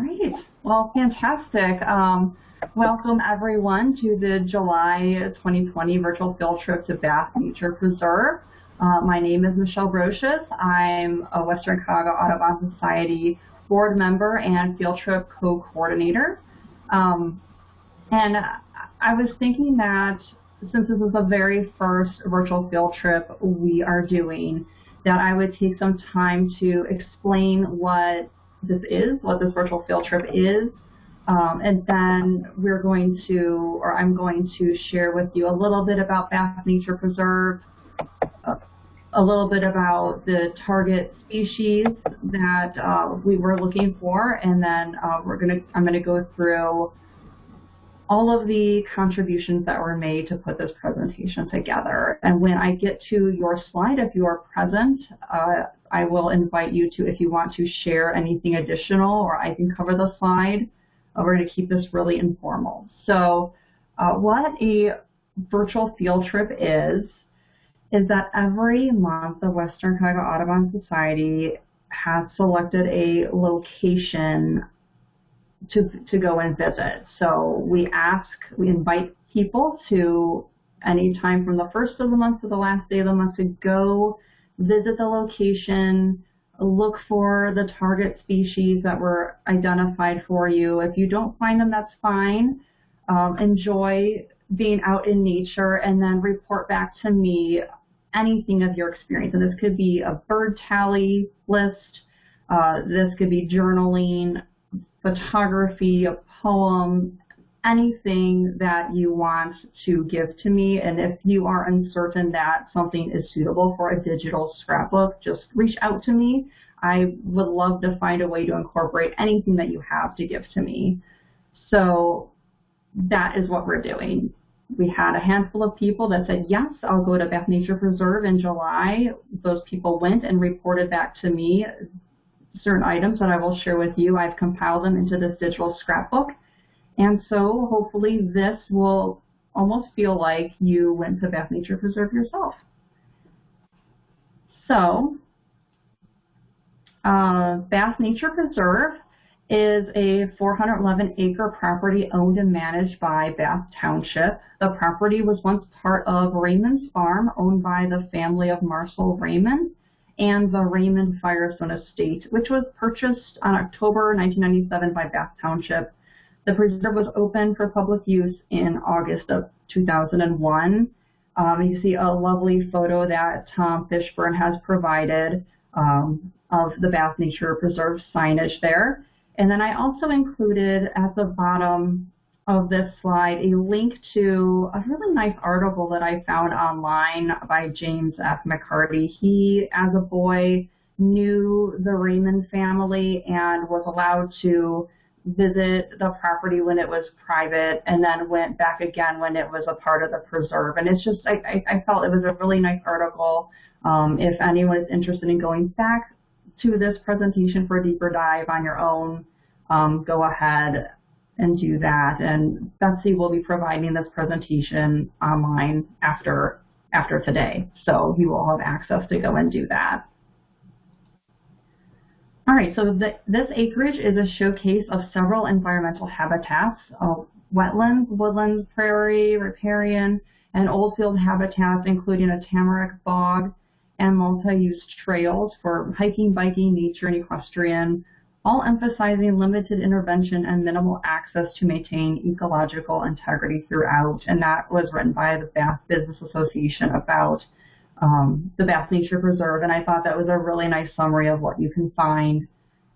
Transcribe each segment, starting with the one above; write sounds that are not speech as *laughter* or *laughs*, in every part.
Great. Well, fantastic. Um, welcome everyone to the July 2020 virtual field trip to Bath Nature Preserve. Uh, my name is Michelle Brocious. I'm a Western Cuyahoga Audubon Society board member and field trip co-coordinator. Um, and I was thinking that since this is the very first virtual field trip we are doing, that I would take some time to explain what this is, what this virtual field trip is, um, and then we're going to, or I'm going to share with you a little bit about Bath Nature Preserve, a little bit about the target species that uh, we were looking for, and then uh, we're gonna, I'm gonna go through all of the contributions that were made to put this presentation together. And when I get to your slide, if you are present, uh, I will invite you to, if you want to share anything additional, or I can cover the slide. Uh, we're going to keep this really informal. So uh, what a virtual field trip is, is that every month the Western Cuyahoga Audubon Society has selected a location to, to go and visit. So we ask, we invite people to any time from the first of the month to the last day of the month to go visit the location, look for the target species that were identified for you. If you don't find them, that's fine. Um, enjoy being out in nature and then report back to me anything of your experience. And this could be a bird tally list, uh, this could be journaling, photography, a poem, anything that you want to give to me. And if you are uncertain that something is suitable for a digital scrapbook, just reach out to me. I would love to find a way to incorporate anything that you have to give to me. So that is what we're doing. We had a handful of people that said, yes, I'll go to Bath Nature Preserve in July. Those people went and reported back to me certain items that I will share with you. I've compiled them into this digital scrapbook. And so hopefully this will almost feel like you went to Bath Nature Preserve yourself. So uh, Bath Nature Preserve is a 411 acre property owned and managed by Bath Township. The property was once part of Raymond's Farm owned by the family of Marcel Raymond and the Raymond Firestone Estate, which was purchased on October 1997 by Bath Township. The preserve was open for public use in August of 2001. Um, you see a lovely photo that Tom Fishburne has provided um, of the Bath Nature Preserve signage there. And then I also included at the bottom of this slide a link to a really nice article that I found online by James F. McCarty. He, as a boy, knew the Raymond family and was allowed to visit the property when it was private and then went back again when it was a part of the preserve. And it's just, I, I felt it was a really nice article. Um, if anyone is interested in going back to this presentation for a deeper dive on your own, um, go ahead and do that. And Betsy will be providing this presentation online after, after today. So you will have access to go and do that. All right, so the, this acreage is a showcase of several environmental habitats, uh, wetlands, woodlands, prairie, riparian, and oldfield habitats, including a tamarack bog and multi-use trails for hiking, biking, nature, and equestrian, all emphasizing limited intervention and minimal access to maintain ecological integrity throughout. And that was written by the Bath Business Association about um, the Bath Nature Preserve. And I thought that was a really nice summary of what you can find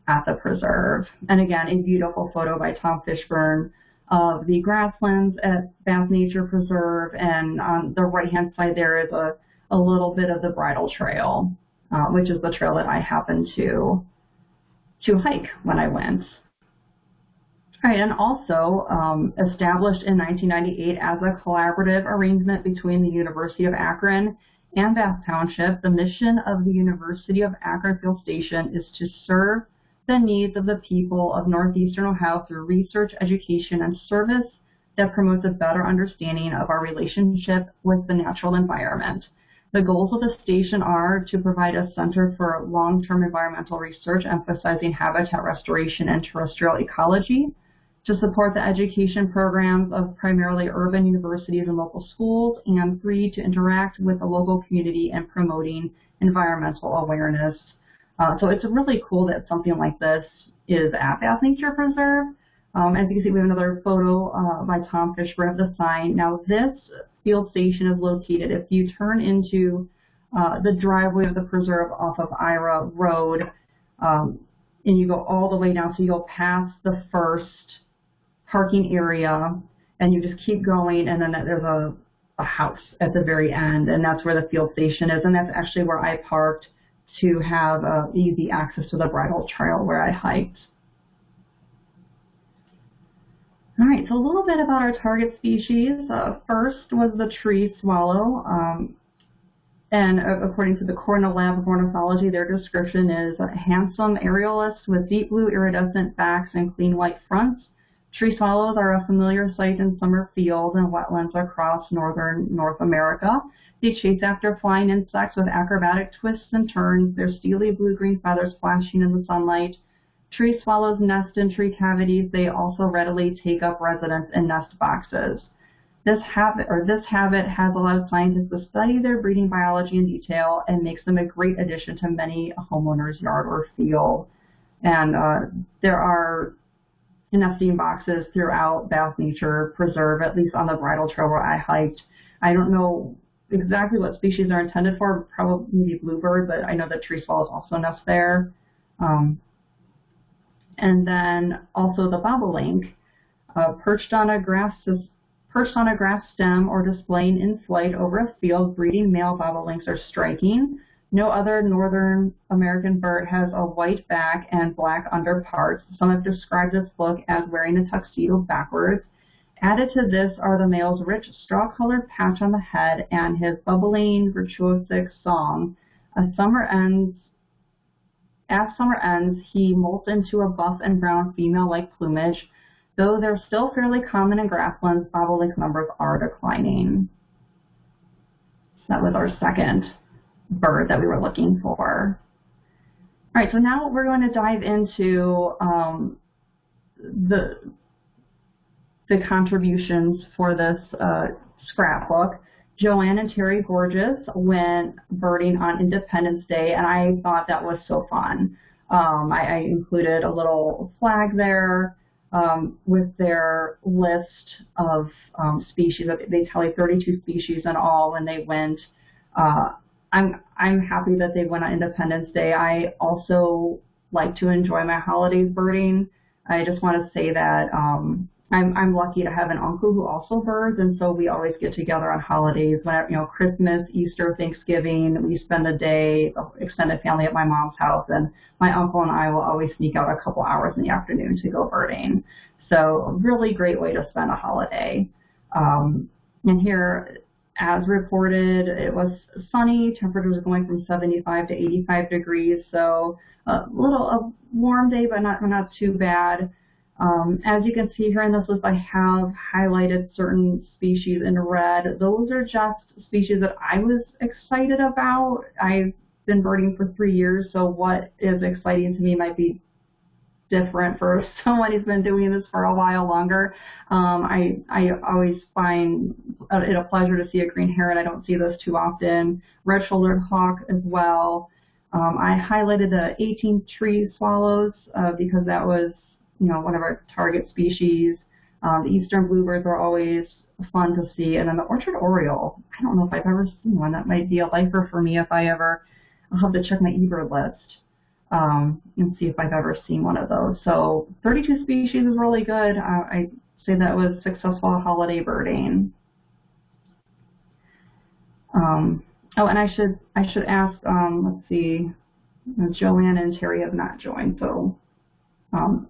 at the preserve. And again, a beautiful photo by Tom Fishburne of the grasslands at Bath Nature Preserve. And on the right-hand side there is a, a little bit of the bridle trail, uh, which is the trail that I happen to to hike when I went. All right, and also um, established in 1998 as a collaborative arrangement between the University of Akron and Bath Township, the mission of the University of Akron Field Station is to serve the needs of the people of Northeastern Ohio through research, education, and service that promotes a better understanding of our relationship with the natural environment. The goals of the station are to provide a center for long-term environmental research emphasizing habitat restoration and terrestrial ecology, to support the education programs of primarily urban universities and local schools, and three, to interact with the local community and promoting environmental awareness. Uh, so it's really cool that something like this is at Bath Nature Preserve. Um, as you can see, we have another photo uh, by Tom Fishburne of the sign. Now this field station is located, if you turn into uh, the driveway of the preserve off of Ira Road, um, and you go all the way down, so you go past the first parking area, and you just keep going, and then there's a, a house at the very end, and that's where the field station is, and that's actually where I parked to have uh, easy access to the bridle trail where I hiked. All right, so a little bit about our target species. Uh, first was the tree swallow. Um, and according to the Cornell Lab of Ornithology, their description is a handsome aerialist with deep blue iridescent backs and clean white fronts. Tree swallows are a familiar sight in summer fields and wetlands across northern North America. They chase after flying insects with acrobatic twists and turns, their steely blue-green feathers flashing in the sunlight. Tree swallows nest in tree cavities. They also readily take up residence in nest boxes. This habit, or this habit has allowed scientists to study their breeding biology in detail and makes them a great addition to many homeowners' yard or field. And uh, there are nesting boxes throughout Bath Nature Preserve, at least on the bridle trail where I hiked. I don't know exactly what species are intended for, probably bluebird, but I know that tree swallows also nest there. Um, and then also the bobolink, uh, perched on a grass perched on a grass stem or displaying in flight over a field, breeding male bobolinks are striking. No other northern American bird has a white back and black underparts. Some have described this look as wearing a tuxedo backwards. Added to this are the male's rich straw-colored patch on the head and his bubbling virtuosic song. As summer ends, as summer ends, he molts into a buff and brown female-like plumage. Though they're still fairly common in grasslands, bobolink numbers are declining. So that was our second bird that we were looking for. All right, so now we're going to dive into um, the, the contributions for this uh, scrapbook. Joanne and Terry Gorges went birding on Independence Day, and I thought that was so fun. Um, I, I, included a little flag there um, with their list of um, species. They tell you 32 species in all when they went. Uh, I'm I'm happy that they went on Independence Day. I also like to enjoy my holidays birding. I just want to say that um, I'm I'm lucky to have an uncle who also birds, and so we always get together on holidays. Whenever you know Christmas, Easter, Thanksgiving, we spend a day, extended family at my mom's house, and my uncle and I will always sneak out a couple hours in the afternoon to go birding. So a really great way to spend a holiday. Um, and here, as reported, it was sunny. Temperatures going from 75 to 85 degrees, so a little a warm day, but not not too bad. Um, as you can see here in this list, I have highlighted certain species in red. Those are just species that I was excited about. I've been birding for three years, so what is exciting to me might be different for *laughs* someone who's been doing this for a while longer. Um, I, I always find it a pleasure to see a green heron. I don't see those too often. Red-shouldered hawk as well. Um, I highlighted the 18 tree swallows uh, because that was you know, one of our target species. Um, the eastern bluebirds are always fun to see. And then the orchard oriole, I don't know if I've ever seen one. That might be a lifer for me if I ever, I'll have to check my eBird list um, and see if I've ever seen one of those. So 32 species is really good. Uh, I say that was successful holiday birding. Um, oh, and I should I should ask. Um, let's see, Joanne and Terry have not joined, so um,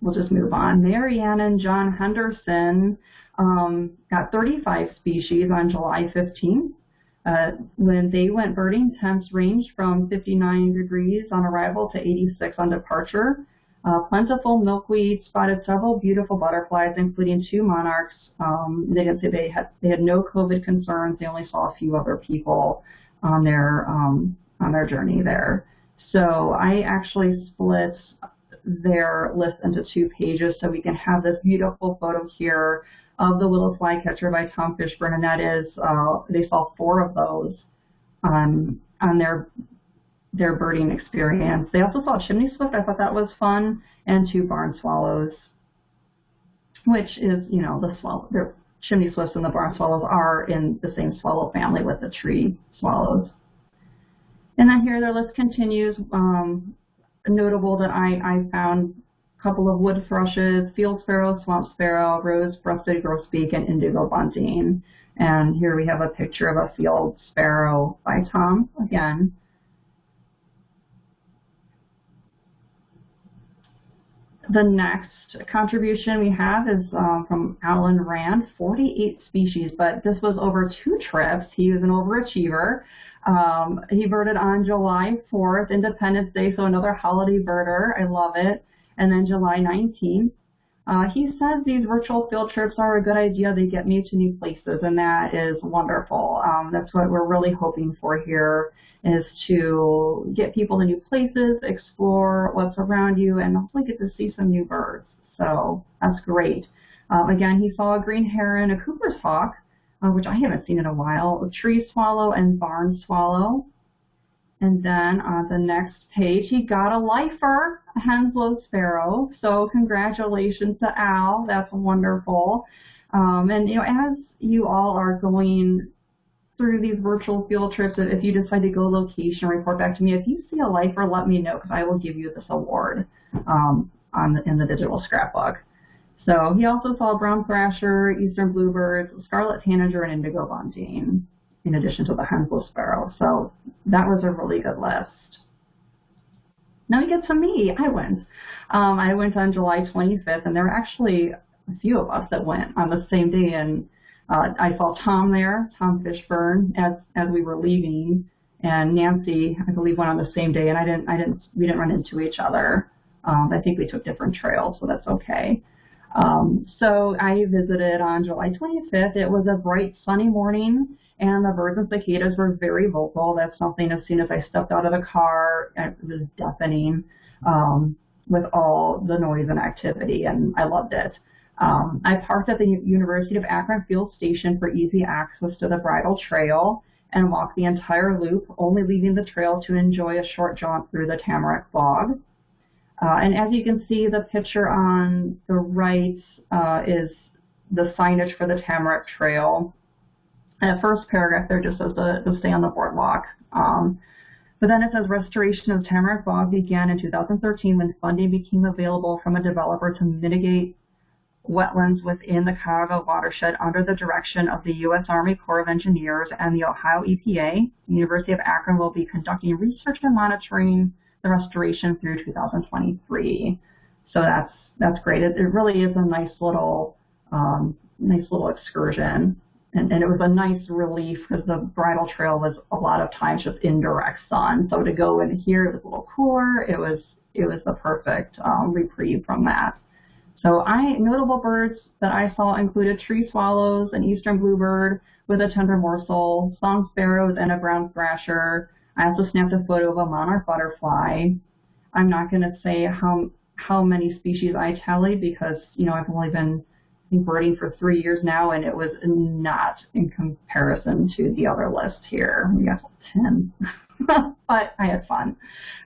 we'll just move on. Marianne and John Henderson um, got 35 species on July 15th. Uh, when they went birding, temps ranged from 59 degrees on arrival to 86 on departure. Uh, plentiful milkweed spotted several beautiful butterflies, including two monarchs. Um, they didn't say they had they had no COVID concerns. They only saw a few other people on their um, on their journey there. So I actually split their list into two pages so we can have this beautiful photo here of the little flycatcher by Tom Fishburne, and that is uh, they saw four of those on on their their birding experience. They also saw chimney swift. I thought that was fun, and two barn swallows, which is you know the swallow. The chimney swifts and the barn swallows are in the same swallow family with the tree swallows. And then here their list continues. Um, notable that I, I found a couple of wood thrushes, field sparrow, swamp sparrow, rose-breasted grosbeak, and indigo bunting. And here we have a picture of a field sparrow by Tom again. The next contribution we have is um, from Alan Rand, 48 species, but this was over two trips. He was an overachiever. Um, he birded on July 4th, Independence Day, so another holiday birder. I love it. And then July 19th. Uh, he says these virtual field trips are a good idea. They get me to new places, and that is wonderful. Um, that's what we're really hoping for here is to get people to new places, explore what's around you, and hopefully get to see some new birds. So that's great. Um, again, he saw a green heron, a Cooper's hawk, uh, which I haven't seen in a while, tree swallow and barn swallow. And then on the next page, he got a lifer, a Henslow sparrow. So congratulations to Al. That's wonderful. Um, and you know, as you all are going through these virtual field trips, if you decide to go location, report back to me. If you see a lifer, let me know because I will give you this award um, on the, in the digital scrapbook. So he also saw brown thrasher, eastern bluebirds, scarlet tanager, and indigo bunting, in addition to the Henslow sparrow. So that was a really good list. Now we get to me. I went. Um, I went on July 25th, and there were actually a few of us that went on the same day. And uh, I saw Tom there, Tom Fishburne, as as we were leaving, and Nancy, I believe, went on the same day. And I didn't, I didn't, we didn't run into each other. Um, I think we took different trails, so that's okay. Um, so I visited on July 25th. It was a bright sunny morning and the birds and cicadas were very vocal. That's something as soon as I stepped out of the car, it was deafening um, with all the noise and activity and I loved it. Um, I parked at the University of Akron Field Station for easy access to the bridle trail and walked the entire loop, only leaving the trail to enjoy a short jaunt through the Tamarack Bog. Uh, and as you can see, the picture on the right uh, is the signage for the Tamarack Trail. And the first paragraph there just says to, stay on the boardwalk. Um, but then it says restoration of Tamarack Bog began in 2013 when funding became available from a developer to mitigate wetlands within the Cuyahoga watershed under the direction of the U.S. Army Corps of Engineers and the Ohio EPA. The University of Akron will be conducting research and monitoring the restoration through 2023. So that's that's great. It, it really is a nice little um, nice little excursion. And, and, it was a nice relief because the bridle trail was a lot of times just indirect sun. So to go in here, it was a little cooler. It was it was the perfect um, reprieve from that. So I notable birds that I saw included tree swallows, an eastern bluebird with a tender morsel, song sparrows, and a brown thrasher, I also snapped a photo of a monarch butterfly. I'm not going to say how how many species I tallied because you know I've only been birding for three years now, and it was not in comparison to the other list here. We got ten, *laughs* but I had fun.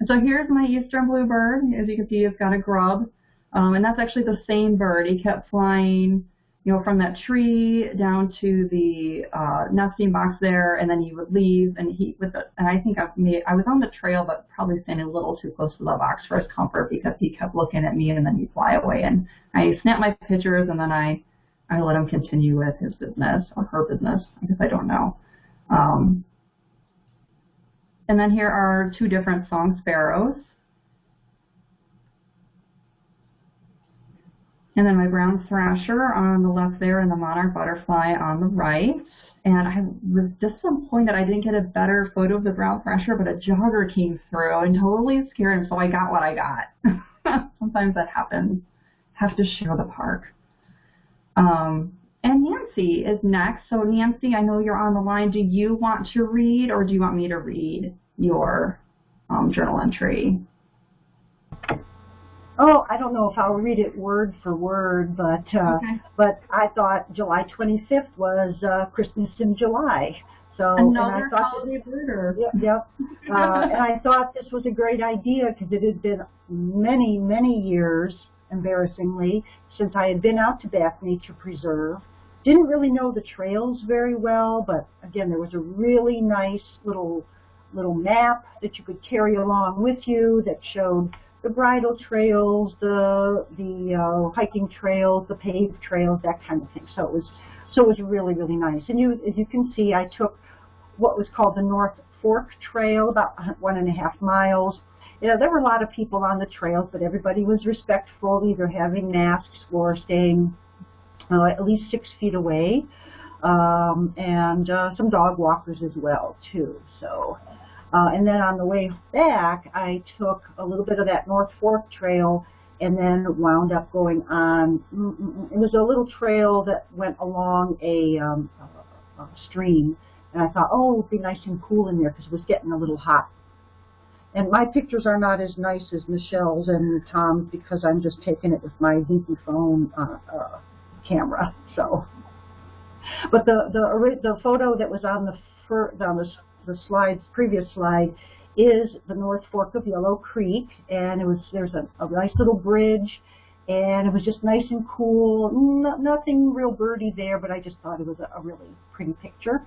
So here's my eastern bluebird. As you can see, it's got a grub, um, and that's actually the same bird. He kept flying you know, from that tree down to the uh, nesting box there, and then he would leave, and he with the, and I think I made, I was on the trail, but probably standing a little too close to the box for his comfort because he kept looking at me, and then he'd fly away, and I snapped my pictures, and then I, I let him continue with his business or her business, I guess I don't know. Um, and then here are two different song sparrows. And then my brown thrasher on the left there and the monarch butterfly on the right. And I was disappointed I didn't get a better photo of the brown thrasher, but a jogger came through and totally scared him, so I got what I got. *laughs* Sometimes that happens. Have to share the park. Um, and Nancy is next. So Nancy, I know you're on the line. Do you want to read or do you want me to read your um, journal entry? Oh, I don't know if I'll read it word for word, but uh, Okay. but I thought July 25th was uh, Christmas in July. So Another and I thought holiday birder. Yep, yep. *laughs* Uh, and I thought this was a great idea because it had been many, many years, embarrassingly, since I had been out to Bath Nature Preserve. Didn't really know the trails very well, but again, there was a really nice little little map that you could carry along with you that showed the bridle trails, the the uh, hiking trails, the paved trails, that kind of thing. So it was so it was really really nice. And you as you can see, I took what was called the North Fork Trail, about one and a half miles. You know, there were a lot of people on the trails, but everybody was respectful, either having masks or staying uh, at least six feet away, um, and uh, some dog walkers as well too. So, uh, and then on the way back, I took a little bit of that North Fork Trail and then wound up going on. mm, mm, mm, It was a little trail that went along a, um, a, stream, and I thought, oh, it'd be nice and cool in there because it was getting a little hot. And my pictures are not as nice as Michelle's and Tom's because I'm just taking it with my Zinke phone uh, uh, camera. So, but the the the photo that was on the fir- on the, the slides previous slide is the North Fork of Yellow Creek, and it was there's a, a nice little bridge, and it was just nice and cool. No, nothing real birdy there, but I just thought it was a, a really pretty picture.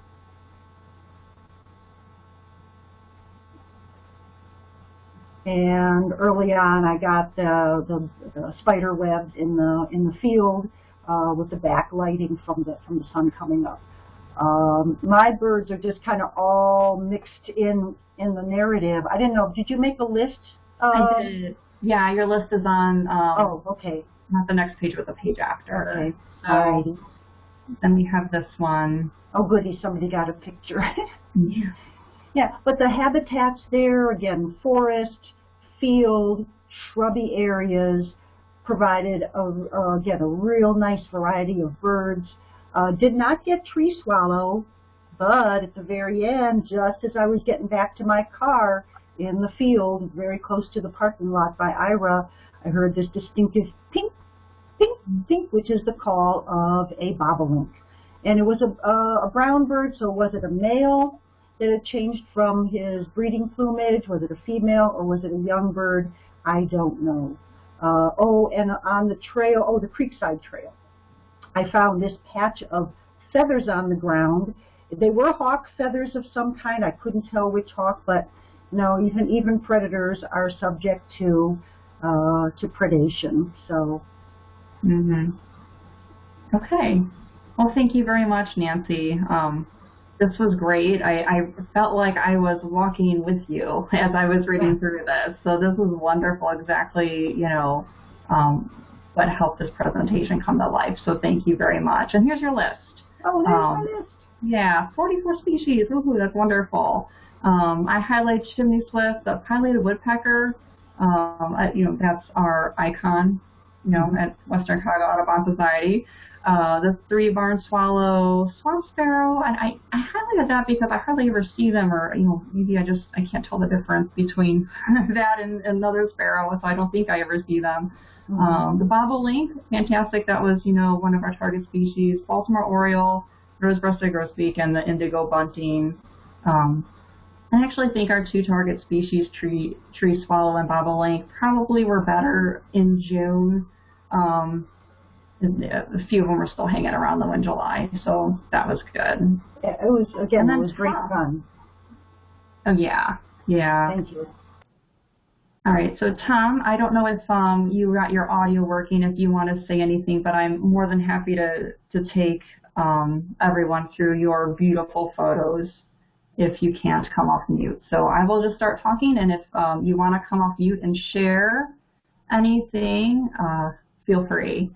And early on, I got the, the, the spider webs in the in the field uh, with the backlighting from the from the sun coming up. Um, my birds are just kind of all mixed in in the narrative. I didn't know. Did you make a list? I Uh, did. Yeah, your list is on um, oh, okay. not the next page, but the page after. Okay. So Alrighty. then we have this one. Oh, goody! Somebody got a picture. *laughs* Yeah. yeah, but the habitats there again, forest, field, shrubby areas provided a, uh, again a real nice variety of birds. Uh, did not get tree swallow, but at the very end, just as I was getting back to my car in the field, very close to the parking lot by Ira, I heard this distinctive pink, pink, pink, which is the call of a bobolink. And it was a, a, a brown bird, so was it a male that had changed from his breeding plumage? Was it a female or was it a young bird? I don't know. Uh, oh, and on the trail, oh, the Creekside Trail, I found this patch of feathers on the ground. They were hawk feathers of some kind. I couldn't tell which hawk, but no, even even predators are subject to uh, to predation. So Mm -hmm. Okay. Well, thank you very much, Nancy. Um, this was great. I, I felt like I was walking with you *laughs* as I was reading through this. So this was wonderful. Exactly, you know, um, what helped this presentation come to life. So thank you very much. And here's your list. oh, there's Um, my list. Yeah, 44 species. Ooh, that's wonderful. Um, I highlight chimney swift, the pileated woodpecker. Um, I, you know, that's our icon, you know, at Western Cuyahoga Audubon Society. Uh, the three barn swallow, swamp sparrow, and I, I highlighted that because I hardly ever see them, or you know, maybe I just I can't tell the difference between *laughs* that and another sparrow, so I don't think I ever see them. Mhm. Um, the bobolink, fantastic. That was, you know, one of our target species. Baltimore oriole, rose-breasted grosbeak, and the indigo bunting. Um, I actually think our two target species, tree tree swallow and bobolink, probably were better in June. Um, a few of them were still hanging around though in July, so that was good. Yeah, it was again. It was great fun. Oh yeah, yeah. Thank you. All right, so Tom, I don't know if um, you got your audio working, if you want to say anything, but I'm more than happy to, to take um, everyone through your beautiful photos if you can't come off mute. So I will just start talking, and if um, you want to come off mute and share anything, uh, feel free.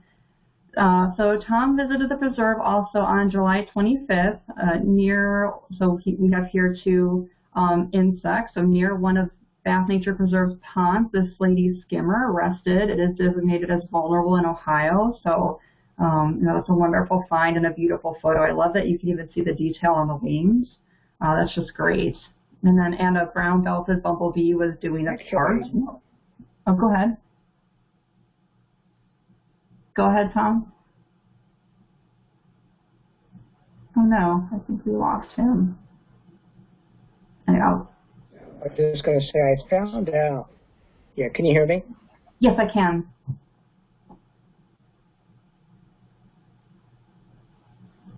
Uh, so Tom visited the preserve also on July 25th, uh, near, so we have here two um, insects, so near one of Bath Nature Preserve's pond, this lady skimmer rested. It is designated as vulnerable in Ohio, so um, you know, it's a wonderful find and a beautiful photo. I love that you can even see the detail on the wings. Uh, that's just great. And then and a brown belted bumblebee was doing its part. Oh, go ahead. Go ahead, Tom. Oh no, I think we lost him. I was just going to say, I found out. Yeah, can you hear me? Yes, I can.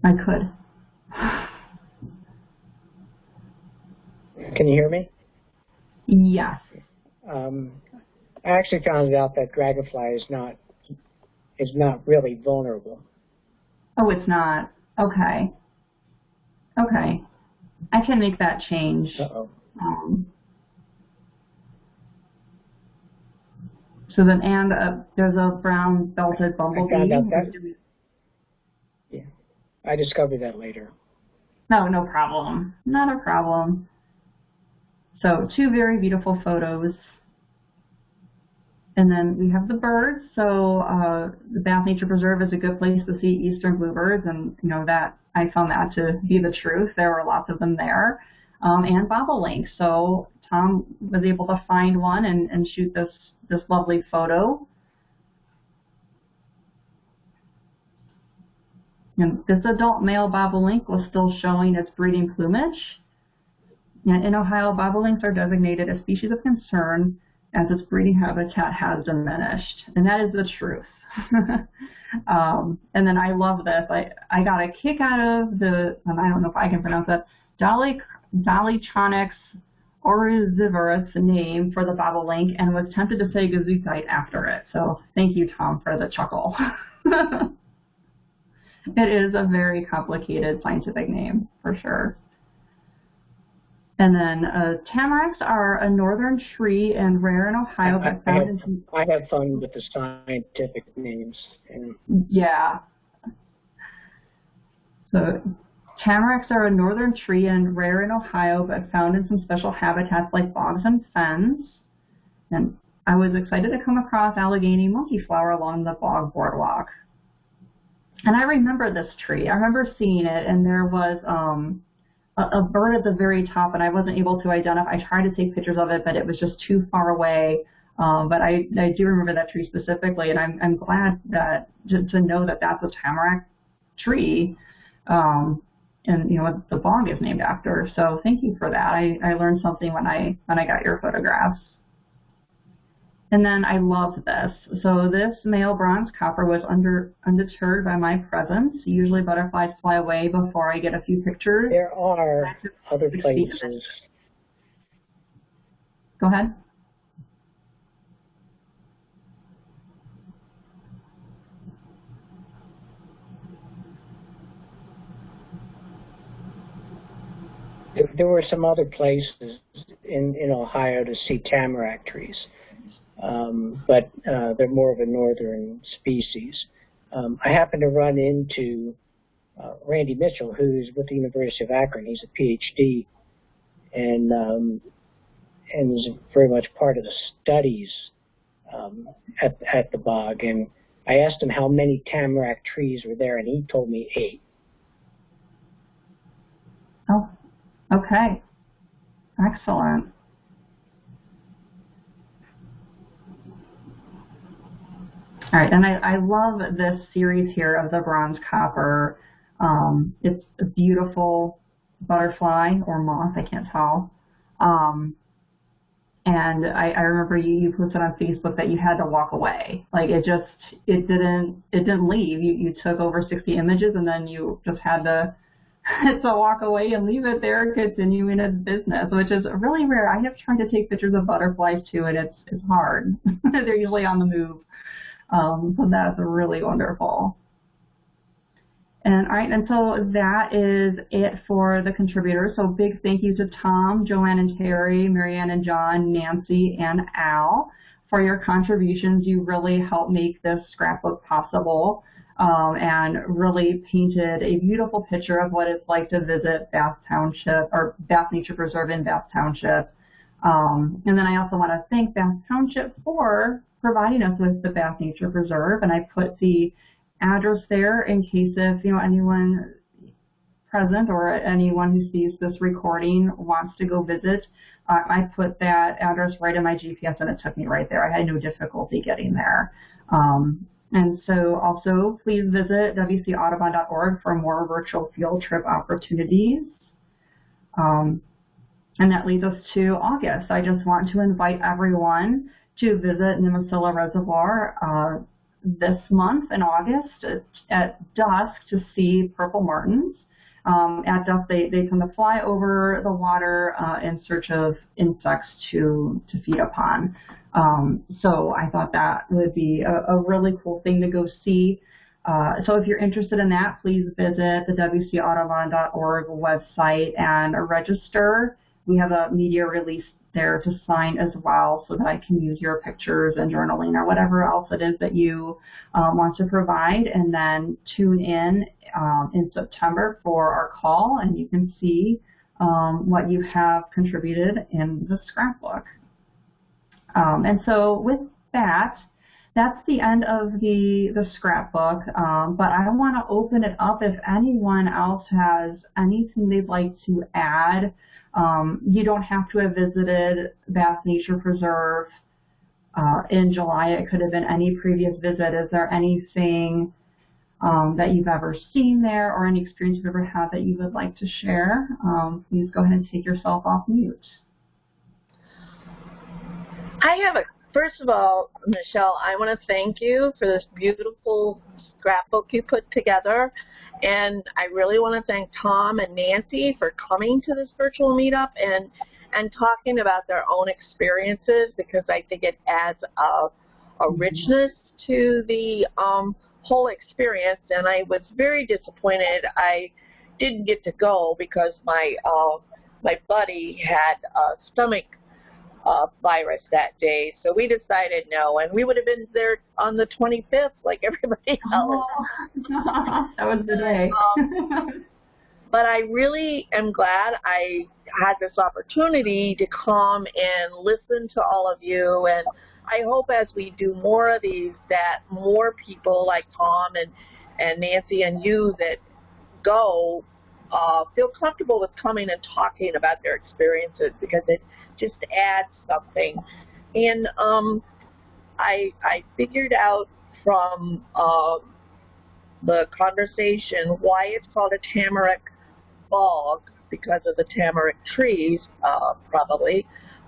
I could. Can you hear me? Yes. Um, I actually found out that dragonfly is not is not really vulnerable. Oh, it's not. Okay. Okay. I can make that change. Uh-oh. Um, so then, and uh, there's a brown belted bumblebee. I found out that. Yeah, I discovered that later. No, no problem. Not a problem. So two very beautiful photos. And then we have the birds. So uh, the Bath Nature Preserve is a good place to see eastern bluebirds, and you know that I found that to be the truth. There were lots of them there, um, and bobolinks. So Was able to find one and, and shoot this this lovely photo. And this adult male bobolink was still showing its breeding plumage. And in Ohio, bobolinks are designated a species of concern as its breeding habitat has diminished. And that is the truth. *laughs* um, and then I love this. I, I got a kick out of the, I don't know if I can pronounce that, Dolly, Dolichonyx oryzivorus name for the bobolink and was tempted to say gesundheit after it. So thank you, Tom, for the chuckle. *laughs* it is a very complicated scientific name, for sure. And then uh, tamaracks are a northern tree and rare in Ohio. I, I, have, I have fun with the scientific names. And... Yeah. So tamaracks are a northern tree and rare in Ohio, but found in some special habitats like bogs and fens. And I was excited to come across Allegheny monkeyflower along the bog boardwalk. And I remember this tree. I remember seeing it, and there was um, a, a bird at the very top, and I wasn't able to identify. I tried to take pictures of it, but it was just too far away. Um, but I, I do remember that tree specifically, and I'm, I'm glad that to, to know that that's a tamarack tree, um, and you know what the bog is named after. So thank you for that. I, I learned something when I when I got your photographs. And then I love this. So this male bronze copper was under, undeterred by my presence. Usually butterflies fly away before I get a few pictures. There are other places. Go ahead. There were some other places in, in Ohio to see tamarack trees um, but uh, they're more of a northern species. Um, I happened to run into uh, Randy Mitchell, who's with the University of Akron. He's a PhD, and um, and is very much part of the studies um, at at the bog. And I asked him how many tamarack trees were there, and he told me eight. Oh, okay, excellent. All right, and I, I love this series here of the bronze copper. Um, it's a beautiful butterfly or moth, I can't tell. Um, and I, I remember you, you posted on Facebook that you had to walk away. Like it just, it didn't, it didn't leave. You, you took over 60 images and then you just had to, *laughs* to walk away and leave it there, continuing its business, which is really rare. I have tried to take pictures of butterflies too, and it's, it's hard. *laughs* They're usually on the move. Um, so that's really wonderful. And all right, and so that is it for the contributors. So big thank you to Tom, Joanne and Terry, Marianne and John, Nancy and Al for your contributions. You really helped make this scrapbook possible um, and really painted a beautiful picture of what it's like to visit Bath Township or Bath Nature Preserve in Bath Township. Um, and then I also want to thank Bath Township for providing us with the Bath Nature Preserve, and I put the address there in case if you know anyone present or anyone who sees this recording wants to go visit. Uh, I put that address right in my GPS and it took me right there. I had no difficulty getting there. Um, and so also please visit wcaudubon.org for more virtual field trip opportunities. Um, and that leads us to August. I just want to invite everyone to visit Nimisila Reservoir uh, this month in August at, at dusk to see purple martins. Um, at dusk, they, they tend to fly over the water uh, in search of insects to, to feed upon. Um, so I thought that would be a, a really cool thing to go see. Uh, so if you're interested in that, please visit the wcaudubon.org website and register. We have a media release there to sign as well so that I can use your pictures and journaling or whatever else it is that you um, want to provide. And then tune in um, in September for our call and you can see um, what you have contributed in the scrapbook. Um, and so with that, that's the end of the, the scrapbook, um, but I want to open it up if anyone else has anything they'd like to add. Um, you don't have to have visited Bath Nature Preserve uh, in July. It could have been any previous visit. Is there anything um, that you've ever seen there or any experience you've ever had that you would like to share? Um, please go ahead and take yourself off mute. I have a, first of all, Michelle, I want to thank you for this beautiful scrapbook you put together. And I really want to thank Tom and Nancy for coming to this virtual meetup and, and talking about their own experiences because I think it adds a, a mm-hmm. richness to the um, whole experience. And I was very disappointed I didn't get to go because my, uh, my buddy had a stomach uh, virus that day. So we decided no, and we would have been there on the 25th like *laughs* everybody else. Oh, *laughs* that was the day. um, but I really am glad I had this opportunity to come and listen to all of you. And I hope as we do more of these that more people like Tom and, and Nancy and you that go uh, feel comfortable with coming and talking about their experiences because it just adds something. And um, I, I figured out from uh, the conversation why it's called a tamarack bog because of the tamarack trees, uh, probably.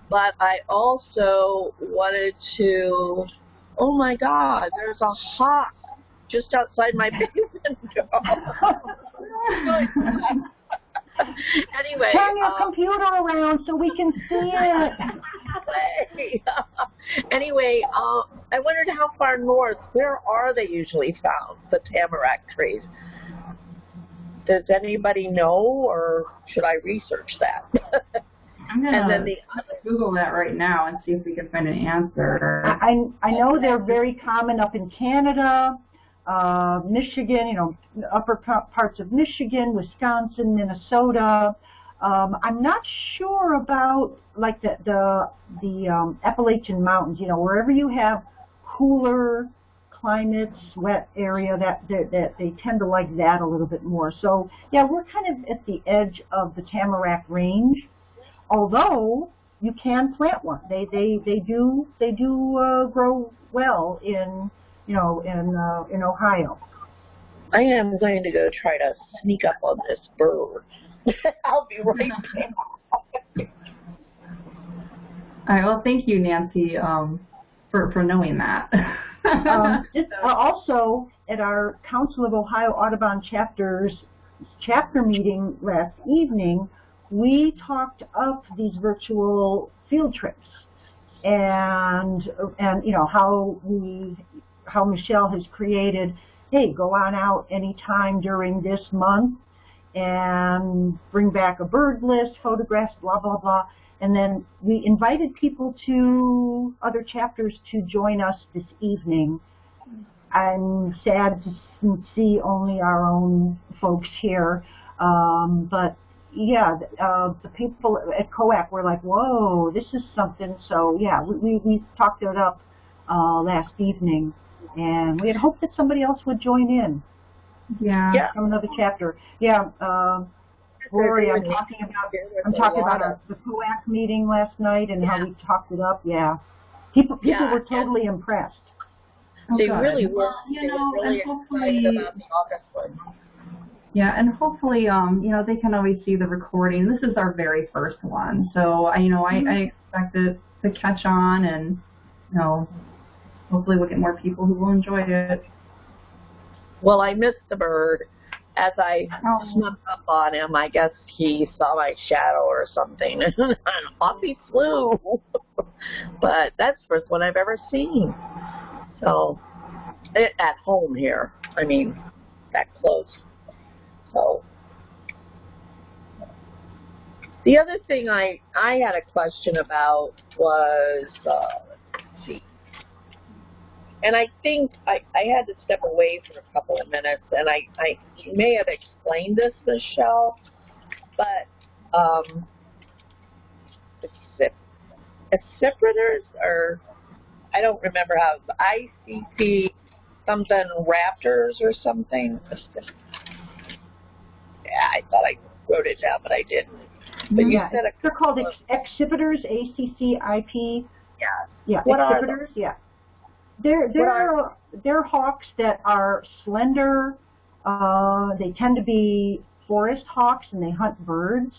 But I also wanted to, oh my God, there's a hawk just outside my *laughs* basement *laughs* door. *laughs* *laughs* anyway. Turn your um, computer around so we can see it. *laughs* *laughs* anyway, um, I wondered how far north, where are they usually found, the tamarack trees? Does anybody know, or should I research that? I'm gonna the, Google that right now and see if we can find an answer. I I know they're very common up in Canada uh, Michigan, you know, upper parts of Michigan, Wisconsin, Minnesota. Um, I'm not sure about like the the, the um, Appalachian Mountains. You know, wherever you have cooler climates, wet area, that, that that they tend to like that a little bit more. So yeah, we're kind of at the edge of the Tamarack Range, although you can plant one. They they they do they do uh, grow well in you know, in uh, in Ohio. I am going to go try to sneak up on this bird. *laughs* I'll be right *laughs* back. All right. Well, thank you, Nancy, um, for for knowing that. um, *laughs* uh, also, at our Council of Ohio Audubon chapters chapter meeting last evening, we talked up these virtual field trips and and you know how we how Michelle has created, hey, go on out anytime during this month and bring back a bird list, photographs, blah, blah, blah. And then we invited people to other chapters to join us this evening. I'm sad to see only our own folks here, um, but yeah, uh, the people at COAC were like, whoa, this is something. So yeah, we, we, talked it up uh, last evening, and we had hoped that somebody else would join in Yeah. Yeah. from another chapter. Yeah, um, Rory, I'm talking about I'm talking about our, the COAC meeting last night and how we talked it up. Yeah, people people Yeah, were and- totally impressed. Oh, They good. really were. You they know, were really and hopefully, about the August one. yeah, and hopefully, um, you know, they can always see the recording. This is our very first one, so I, you know, I, I expect it to catch on, and you know, hopefully we'll get more people who will enjoy it. Well, I missed the bird. As I Oh. snuck up on him, I guess he saw my shadow or something, and *laughs* off he flew. *laughs* but that's the first one I've ever seen. So, it, at home here. I mean, that close. So, the other thing I I had a question about was uh, and I think I, I had to step away for a couple of minutes, and I, I you may have explained this, Michelle, but um, accelerators or I don't remember how ICP something Raptors or something. Yeah, I thought I wrote it down, but I didn't. But you yeah, said a they're called ex- accipiters, A C C I P. yeah. Yeah, What are accipiters. Yeah, they're they're they're hawks that are slender. Uh, they tend to be forest hawks, and they hunt birds.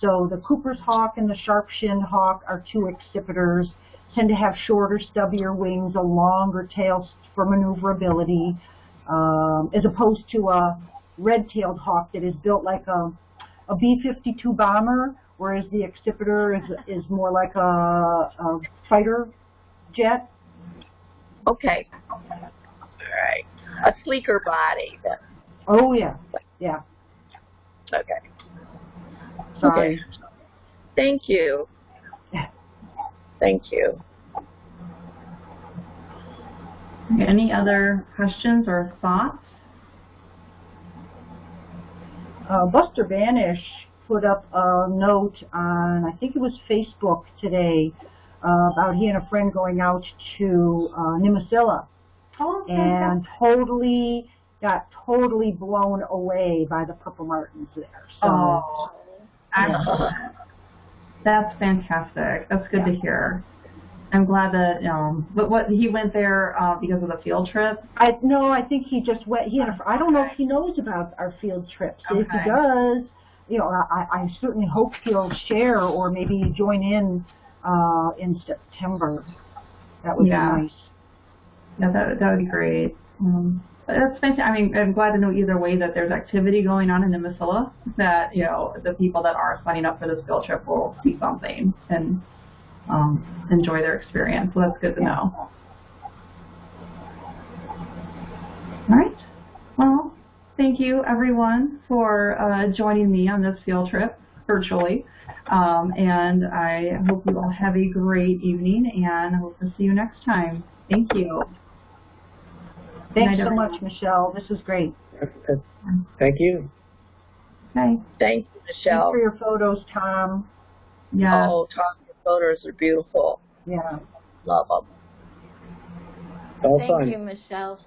So the Cooper's hawk and the sharp-shinned hawk are two accipiters. Tend to have shorter, stubbier wings, a longer tail for maneuverability, um, as opposed to a red-tailed hawk that is built like a a B-52 bomber, whereas the accipiter is is more like a, a fighter jet. Okay. All right. A sleeker body. Then. Oh yeah, yeah. Okay. Sorry. Okay. Thank you. Thank you. Any other questions or thoughts? Uh, Buster Banish put up a note on I think it was Facebook today uh, about he and a friend going out to uh, Nimisila Oh, and totally got totally blown away by the purple martins there. So Oh, excellent. That's fantastic. That's good to hear. I'm glad that um, but what he went there uh, because of the field trip. I no, I think he just went. He had a, I don't know if he knows about our field trips. If he does, you know, I, I certainly hope he'll share or maybe join in uh, in September. That would Yeah. be nice. Yeah, that that would be great. Um, but that's fantastic. I mean, I'm glad to know either way that there's activity going on in Nimisila. That you know the people that are signing up for this field trip will see something and um, enjoy their experience. So that's good to know. All right. Well, thank you everyone for uh, joining me on this field trip virtually. Um, and I hope you all have a great evening and I hope to see you next time. Thank you. Thanks night, so everyone. much, Michelle. This is great. Thank you. Okay. Thank you, Michelle. Thanks Michelle. for your photos, Tom. Yeah. Oh, Tom, your photos are beautiful. Yeah. Love them. All Thank fun. you, Michelle.